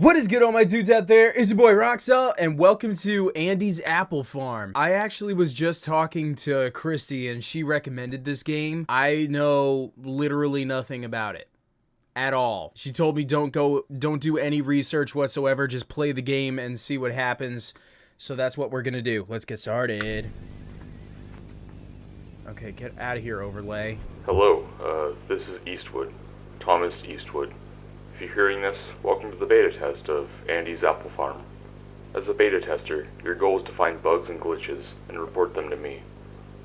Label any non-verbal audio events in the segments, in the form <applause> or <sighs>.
What is good all my dudes out there? It's your boy Roxel and welcome to Andy's Apple Farm. I actually was just talking to Christy and she recommended this game. I know literally nothing about it at all. She told me don't go don't do any research whatsoever, just play the game and see what happens. So that's what we're going to do. Let's get started. Okay, get out of here overlay. Hello, uh, this is Eastwood, Thomas Eastwood. If you're hearing this, welcome to the beta test of Andy's Apple Farm. As a beta tester, your goal is to find bugs and glitches and report them to me.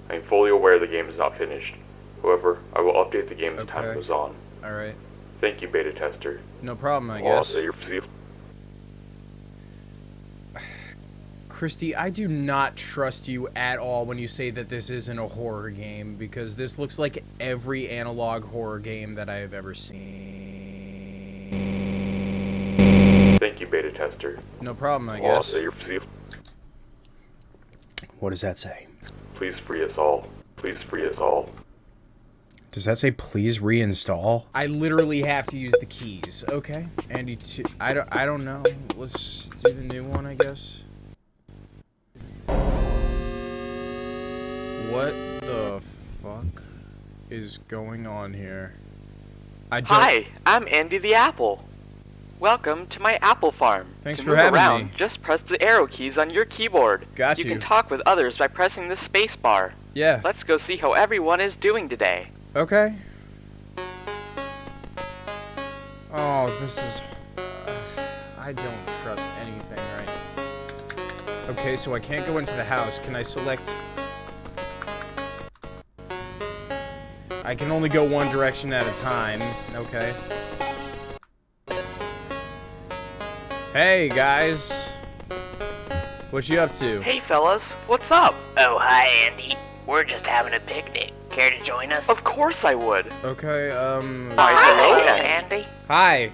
I am fully aware the game is not finished. However, I will update the game as time Okay. goes on. All right. Thank you, beta tester. No problem, I Well, guess. <sighs> Christy, I do not trust you at all when you say that this isn't a horror game because this looks like every analog horror game that I have ever seen. Thank you, beta tester. No problem, I guess. What does that say? Please free us all. Please free us all. Does that say please reinstall? I literally have to use the keys. Okay. Andy, two, I don't, I don't know. Let's do the new one, I guess. What the fuck is going on here? I don't. Hi, I'm Andy the Apple. Welcome to my apple farm. Thanks to for having around, me. Just press the arrow keys on your keyboard. Got you you. can talk with others by pressing the space bar. Yeah. Let's go see how everyone is doing today. Okay. Oh, this is. I don't trust anything right now. Okay, so I can't go into the house. Can I select. I can only go one direction at a time. Okay. Hey, guys. What you up to? Hey fellas, what's up? Oh, hi, Andy. We're just having a picnic. Care to join us? Of course I would. Okay, um. Hi, Hi, hello. Andy. Hi.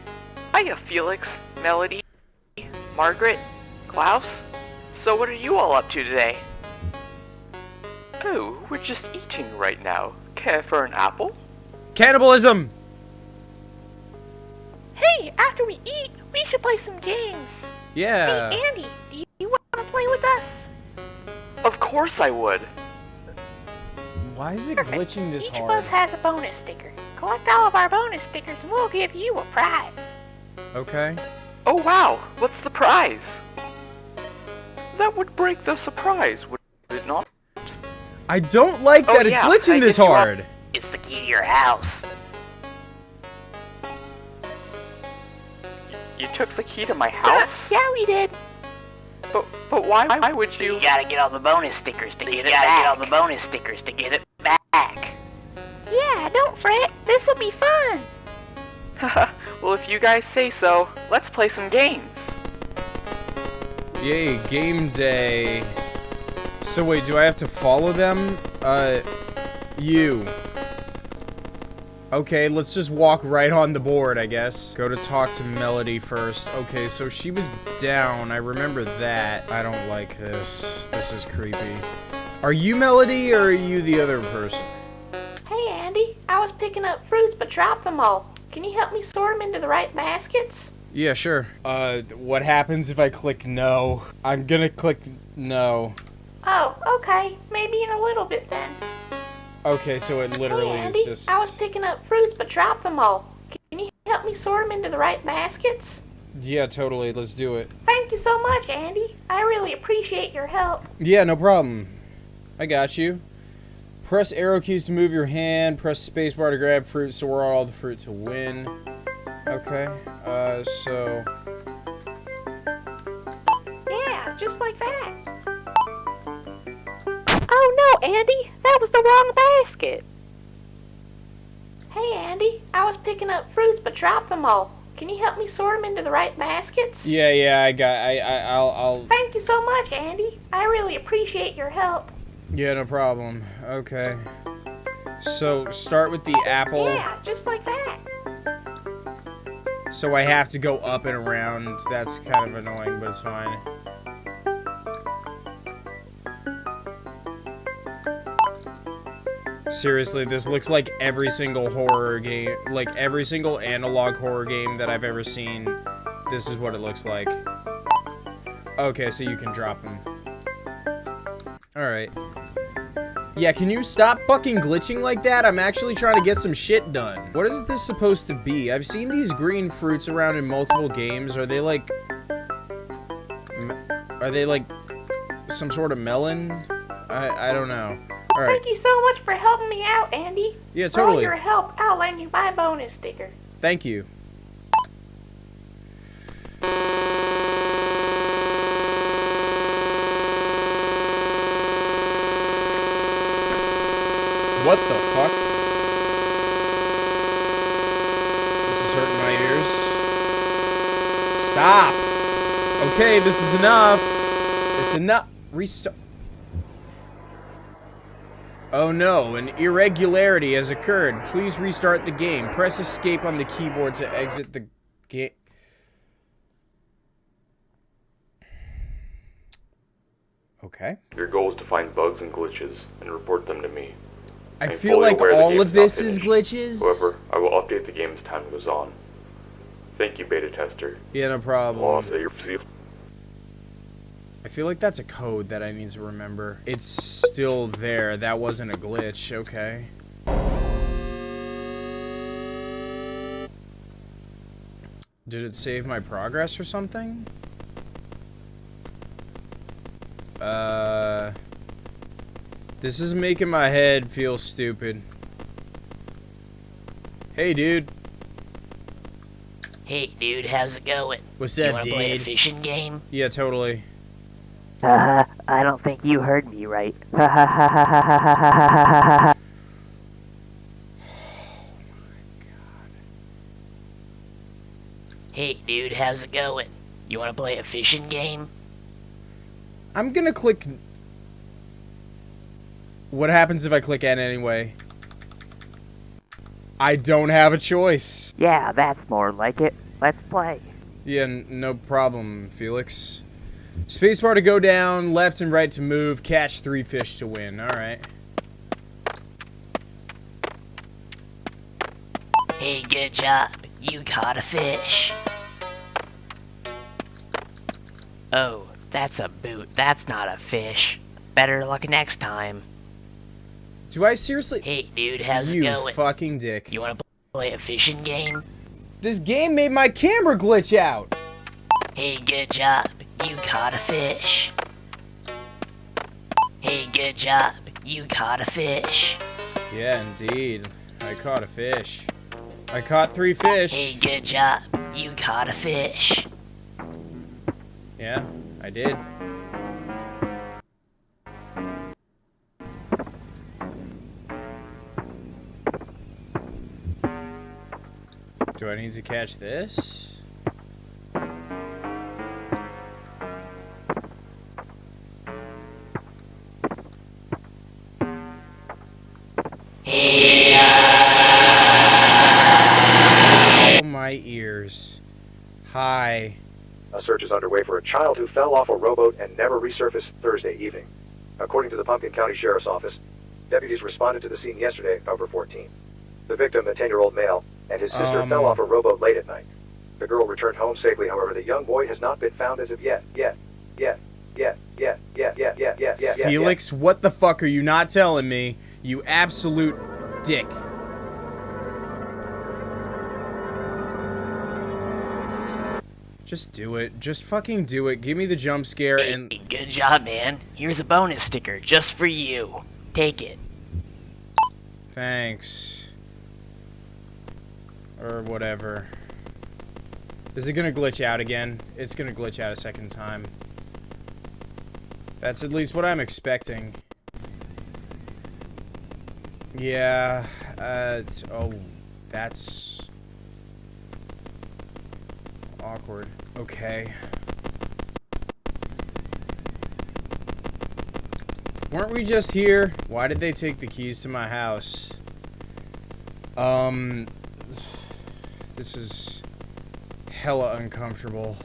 Hiya, Felix, Melody, Margaret, Klaus. So what are you all up to today? Oh, we're just eating right now. Care for an apple? Cannibalism! Hey, after we eat, we should play some games. Yeah. Hey, Andy, do you want to play with us? Of course I would. Why is it Perfect. glitching this Each hard? of us has a bonus sticker. Collect all of our bonus stickers and we'll give you a prize. Okay. Oh wow, what's the prize? That would break the surprise, would it not? I don't like Oh, that it's glitching I this hit you up. hard. It's the key to your house. You took the key to my house? <laughs> yeah, we did. But but why why would You you gotta get all the bonus stickers to get You it gotta get all the bonus stickers to get it back. Yeah, don't fret. This'll be fun. <laughs> Well if you guys say so, let's play some games. Yay, game day. So wait, do I have to follow them? Uh, you. Okay, let's just walk right on the board, I guess. Go to talk to Melody first. Okay, so she was down. I remember that. I don't like this. This is creepy. Are you Melody or are you the other person? Hey, Andy, I was picking up fruits but dropped them all. Can you help me sort them into the right baskets? Yeah, sure. Uh, what happens if I click no? I'm gonna click no. Oh, okay. Maybe in a little bit then. Okay, so it literally hey, is Andy, just... I was picking up fruits but dropped them all. Can you help me sort them into the right baskets? Yeah, totally. Let's do it. Thank you so much, Andy. I really appreciate your help. Yeah, no problem. I got you. Press arrow keys to move your hand. Press spacebar to grab fruit. Store all the fruit to win. Okay. Uh, so Yeah, just like that. Andy, that was the wrong basket. Hey, Andy, I was picking up fruits but dropped them all. Can you help me sort them into the right baskets? yeah, yeah, I got. I, I, I'll, I'll. Thank you so much, Andy. I really appreciate your help. Yeah, no problem. Okay. So start with the apple. Yeah, just like that. So I have to go up and around. That's kind of annoying, but it's fine. Seriously, this looks like every single horror game, like every single analog horror game that I've ever seen This is what it looks like. Okay, so you can drop them. Alright. Yeah, can you stop fucking glitching like that? I'm actually trying to get some shit done. What is this supposed to be? I've seen these green fruits around in multiple games. Are they like... Are they like some sort of melon? I, I don't know. Thank you so much for helping me out, Andy. Yeah, totally. For all your help, I'll lend you my bonus sticker. Thank you. What the fuck? This is hurting my ears. Stop! Okay, this is enough. It's enough. Restart. Oh no, an irregularity has occurred. Please restart the game. Press escape on the keyboard to exit the game. Okay. Your goal is to find bugs and glitches and report them to me. I I'm feel like all of this is glitches. However, I will update the game as time goes on. Thank you, beta tester. Yeah, no problem. say your see I feel like that's a code that I need to remember. It's still there. That wasn't a glitch. Okay. Did it save my progress or something? Uh... This is making my head feel stupid. Hey, dude. Hey, dude, how's it going? What's you up, wanna play a fishing game? Yeah, totally. Haha, <laughs> I don't think you heard me right. Ha ha ha ha ha ha ha ha ha ha ha. Hey, dude, how's it going? You wanna play a fishing game? I'm gonna click... What happens if I click N anyway? I don't have a choice. Yeah, that's more like it. Let's play. Yeah, no problem, Felix. Spacebar to go down, left and right to move, catch three fish to win. Alright. Hey, good job. You caught a fish. Oh, that's a boot. That's not a fish. Better luck next time. Do I seriously... Hey, dude, how's you it going? You fucking dick. You wanna play a fishing game? This game made my camera glitch out! Hey, good job. You caught a fish. Hey, good job. You caught a fish. Yeah, indeed. I caught a fish. I caught three fish. Hey, good job. You caught a fish. Yeah, I did. Do I need to catch this? Oh, my ears. Hi. A search is underway for a child who fell off a rowboat and never resurfaced Thursday evening. According to the Pumpkin County Sheriff's Office, deputies responded to the scene yesterday, October 14th. The victim, a 10-year-old male, and his sister Um. fell off a rowboat late at night. The girl returned home safely, however, the young boy has not been found as of yet. Yet. Yet. Yet. Yet. Yet. Yet. Yet. Yet. Yet. Yet. Felix, what the fuck are you not telling me? You absolute dick. Just do it. Just fucking do it. Give me the jump scare Hey, and good job, man. Here's a bonus sticker just for you. Take it. thanks. Or whatever. Is it gonna glitch out again? It's gonna glitch out a second time. That's at least what I'm expecting. Yeah, uh, oh, that's awkward. Okay. Weren't we just here? Why did they take the keys to my house? Um, this is hella uncomfortable.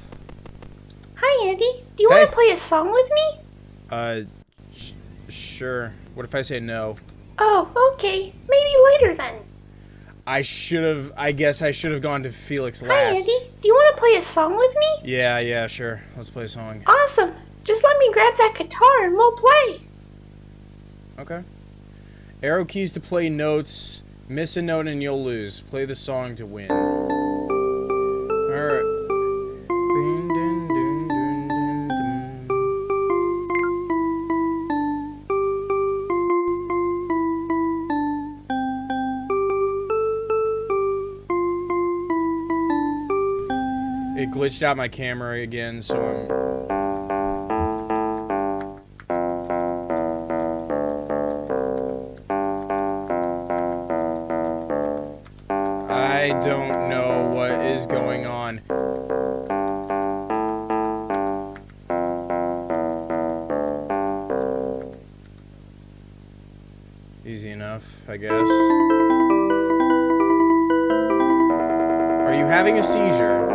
Hi, Andy. Do you Hey. want to play a song with me? Uh, sh sure. What if I say no? Oh, okay. Maybe later then. I should have. I guess I should have gone to Felix last. Hi. Andy. Do you want to play a song with me? Yeah, yeah, sure. Let's play a song. Awesome. Just let me grab that guitar and we'll play. Okay. Arrow keys to play notes. Miss a note and you'll lose. Play the song to win. Glitched out my camera again, so I'm I don't know what is going on. Easy enough, I guess. Are you having a seizure?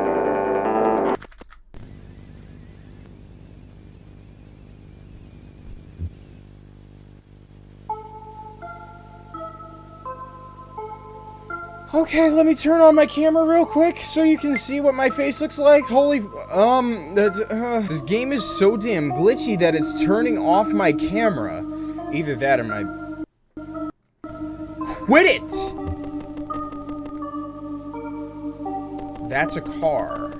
Okay, let me turn on my camera real quick so you can see what my face looks like. Holy, f- um, that's, uh, this game is so damn glitchy that it's turning off my camera. Either that or my... Quit it! That's a car.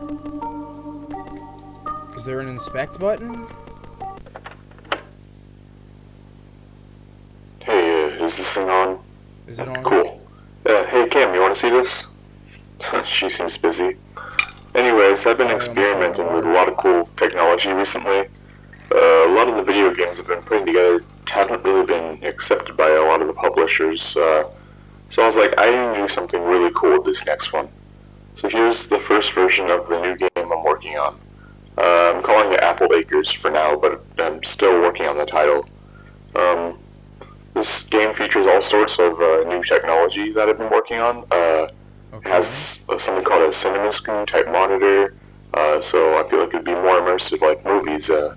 Is there an inspect button? Hey, uh, is this thing on? Is it on? Cool. Hey, you want to see this? <laughs> she seems busy. Anyways, I've been experimenting with a lot of cool technology recently. Uh, a lot of the video games I've been putting together haven't really been accepted by a lot of the publishers. Uh, so I was like, I need to do something really cool with this next one. So here's the first version of the new game I'm working on. Uh, I'm calling it Apple Acres for now, but I'm still working on the title. Um, this game features all sorts of uh, new technology that I've been working on. Uh, it has uh, something called a cinema screen type monitor, uh, so I feel like it'd be more immersive like movies. Uh,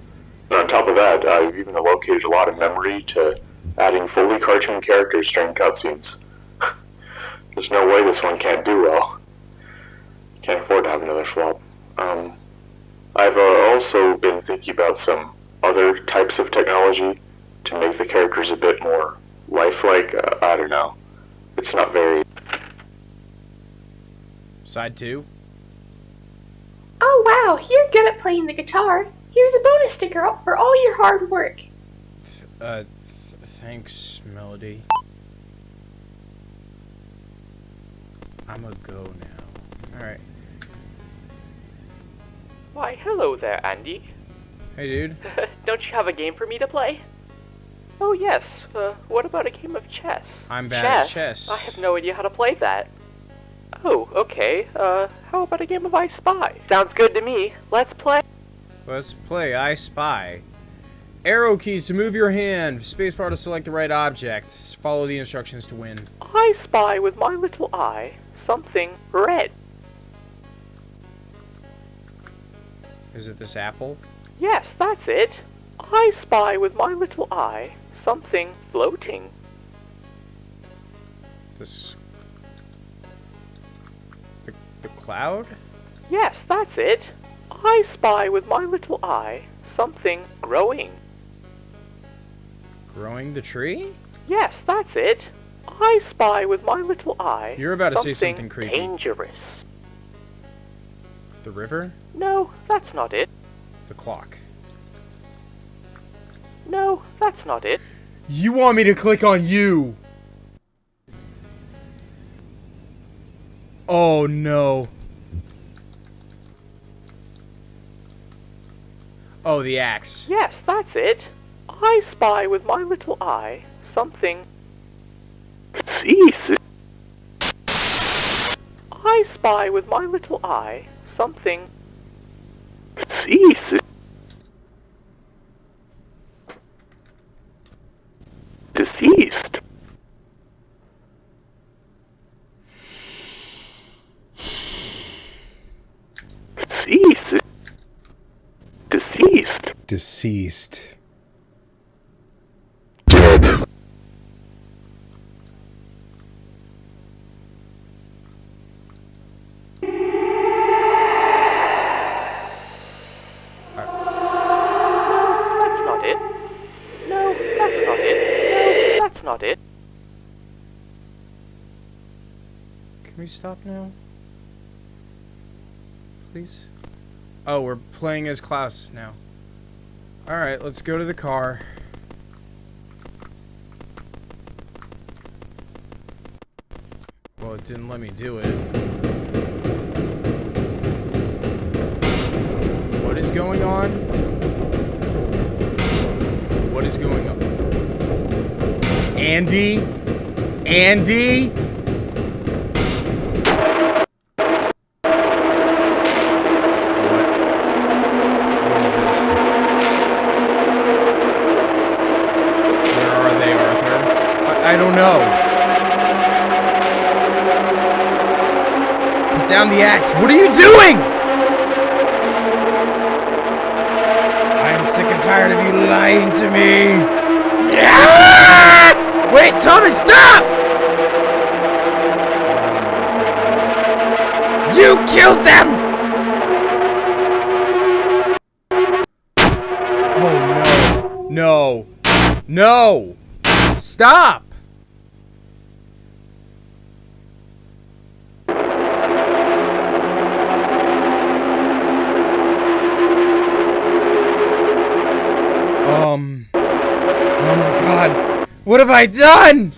and on top of that, I've even allocated a lot of memory to adding fully cartoon characters during cutscenes. <laughs> There's no way this one can't do well. Can't afford to have another flop. Um, I've uh, also been thinking about some other types of technology to make the characters a bit more lifelike. Uh, I don't know. It's not very. Side two? Oh, wow. You're good at playing the guitar. Here's a bonus sticker for all your hard work. Uh, th thanks, Melody. I'm a go now. Alright. Why, hello there, Andy. Hey, dude. <laughs> Don't you have a game for me to play? Oh, yes. Uh, what about a game of chess? I'm bad chess? at chess. I have no idea how to play that. Oh, okay. Uh, how about a game of I Spy? Sounds good to me. Let's play. Let's play I Spy. Arrow keys to move your hand. Spacebar to select the right object. Follow the instructions to win. I spy with my little eye something red. Is it this apple? Yes, that's it. I spy with my little eye something floating. This. The, the cloud? Yes, that's it. I spy with my little eye something growing. Growing the tree? Yes, that's it. I spy with my little eye. You're about to say something creepy. Dangerous. The river? No, that's not it. The clock. No, that's not it. You want me to click on you? Oh no. Oh, the axe. Yes, that's it. I spy with my little eye something. Cease. I spy with my little eye something. Cease. Deceased. Cease. Deceased. Deceased. We stop now? Please? Oh, we're playing as Klaus now. Alright, let's go to the car. Well, it didn't let me do it. What is going on? What is going on? Andy? Andy? The axe. What are you doing? I am sick and tired of you lying to me. Yeah! Wait, Thomas, stop! You killed them! Oh no. No. No! Stop! What have I done?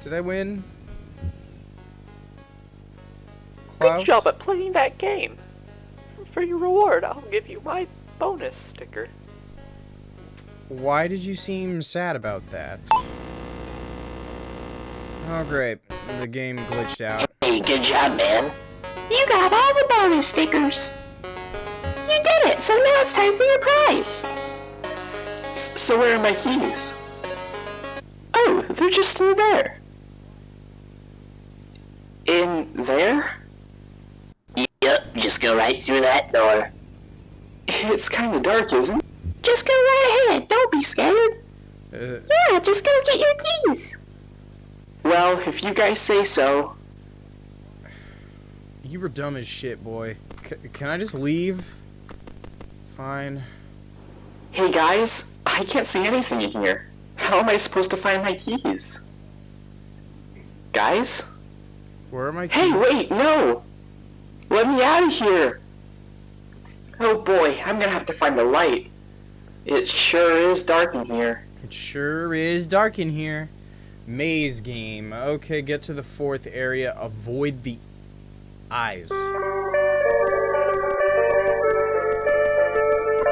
Did I win? Klaus? Good job at playing that game. For your reward, I'll give you my bonus sticker. Why did you seem sad about that? Oh great. The game glitched out. Hey, good job, man. You got all the bonus stickers. You did it, so now it's time for your prize. So where are my keys? Oh, they're just through there. In there? Yep, just go right through that door. It's kind of dark, isn't it? Just go right ahead. Don't be scared. Uh, Yeah, just go get your keys. Well, if you guys say so. you were dumb as shit, boy. C can I just leave? Fine. Hey guys, I can't see anything in here. How am I supposed to find my keys? Guys? Where are my keys? Hey, wait, no! Let me out of here! Oh boy, I'm gonna have to find the light. It sure is dark in here. It sure is dark in here. Maze game. Okay, get to the fourth area. Avoid the eyes.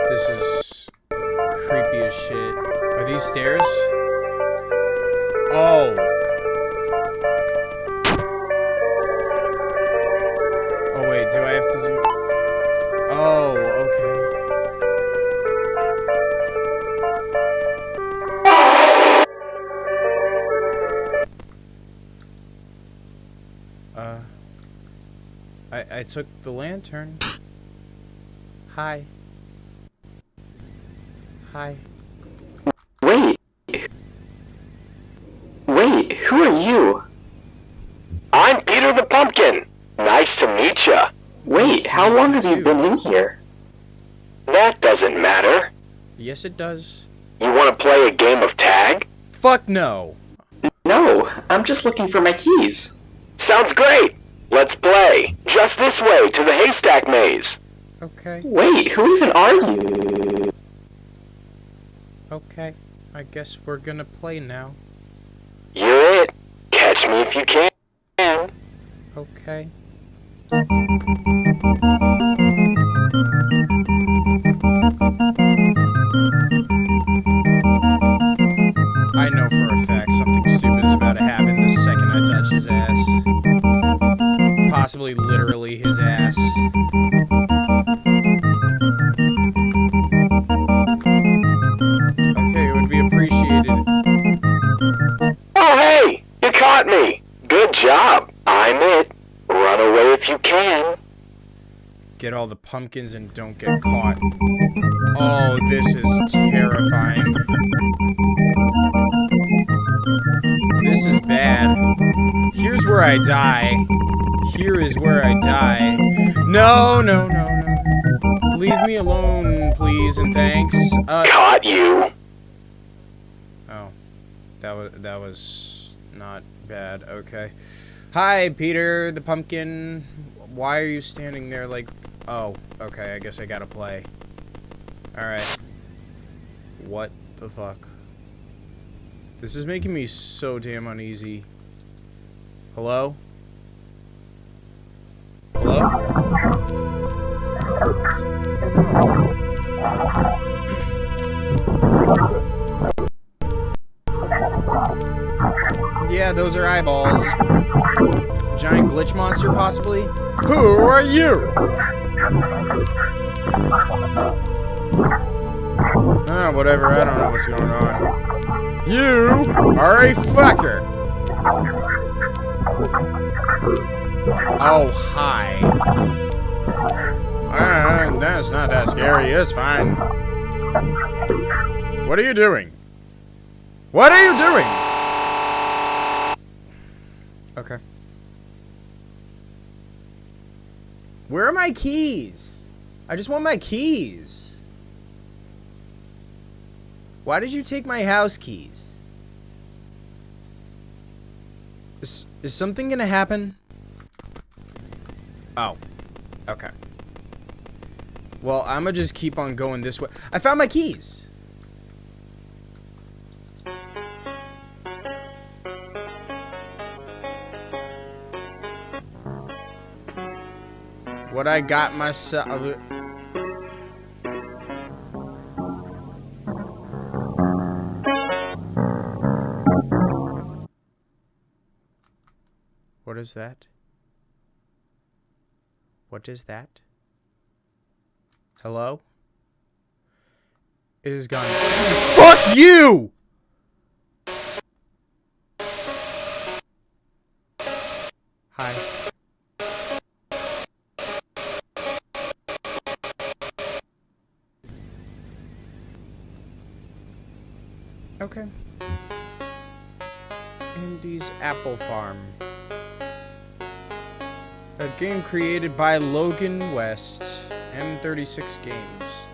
This is creepy as shit. Are these stairs? Oh. Oh wait, do I have to do... Oh, okay. Uh, I I took the lantern. Hi. Hi. You? I'm Peter the Pumpkin. Nice to meet ya. Wait, how long have you been in here? That doesn't matter. Yes, it does. You want to play a game of tag? Fuck no. No, I'm just looking for my keys. Sounds great. Let's play. Just this way to the haystack maze. Okay. Wait, who even are you? Okay. I guess we're gonna play now. You're it. Catch me if you can. Okay. I know for a fact something stupid is about to happen the second I touch his ass. Possibly literally his ass. Caught me. Good job. I'm it. Run away if you can. Get all the pumpkins and don't get caught. Oh, this is terrifying. This is bad. Here's where I die. Here is where I die. No, no, no, no. Leave me alone, please, and thanks. Uh, Caught you. oh. That was, that was not bad. Okay. Hi, Peter the pumpkin. Why are you standing there like... Oh, okay, I guess I gotta play. Alright. What the fuck? This is making me so damn uneasy. Hello? Hello? Those are eyeballs. Giant glitch monster, possibly? Who are you? Ah, whatever, I don't know what's going on. You are a fucker! Oh, hi. Ah, that's not that scary, it's fine. What are you doing? What are you doing? Where are my keys? I just want my keys. Why did you take my house keys? Is, is something gonna happen? Oh. Okay. Well, I'm gonna just keep on going this way. I found my keys! What I got myself... What is that? What is that? Hello? It is gone. Fuck you! Hi. Okay. Andy's Apple Farm. A game created by Logan West, M36 Games.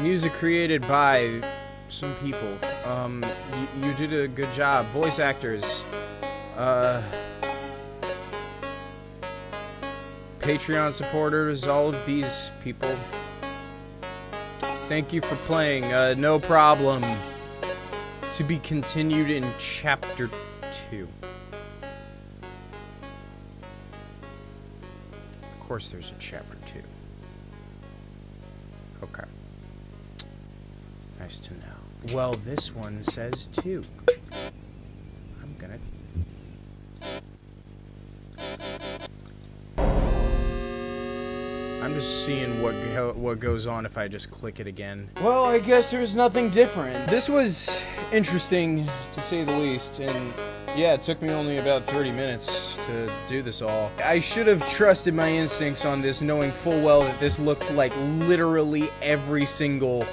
Music created by some people. Um, you, you did a good job. Voice actors. Uh, Patreon supporters, all of these people. Thank you for playing. Uh, no problem. To be continued in Chapter 2. Of course there's a Chapter 2. Okay. Nice to know. Well, this one says 2. Just seeing what go what goes on if I just click it again. Well, I guess there's nothing different. This was interesting, to say the least, and yeah, it took me only about 30 minutes to do this all. I should have trusted my instincts on this, knowing full well that this looked like literally every single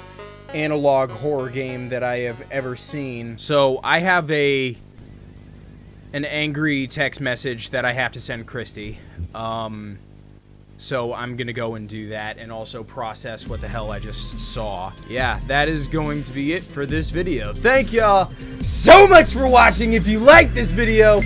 analog horror game that I have ever seen. So I have a an angry text message that I have to send Christy. Um, so I'm gonna go and do that and also process what the hell I just saw. Yeah, that is going to be it for this video. Thank y'all so much for watching. If you like this video,